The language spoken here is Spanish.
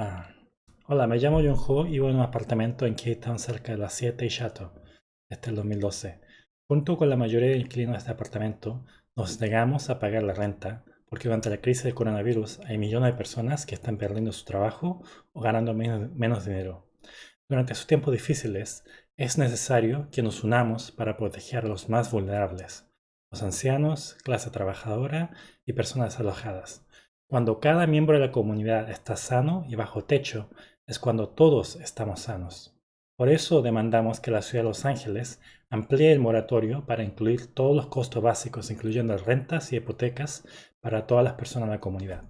Ah, Hola, me llamo Jun Ho y vivo en un apartamento en Town cerca de las 7 y Chateau, desde el 2012. Junto con la mayoría de inquilinos de este apartamento, nos negamos a pagar la renta porque durante la crisis del coronavirus hay millones de personas que están perdiendo su trabajo o ganando menos, menos dinero. Durante estos tiempos difíciles, es necesario que nos unamos para proteger a los más vulnerables, los ancianos, clase trabajadora y personas alojadas. Cuando cada miembro de la comunidad está sano y bajo techo, es cuando todos estamos sanos. Por eso demandamos que la ciudad de Los Ángeles amplíe el moratorio para incluir todos los costos básicos, incluyendo rentas y hipotecas, para todas las personas de la comunidad.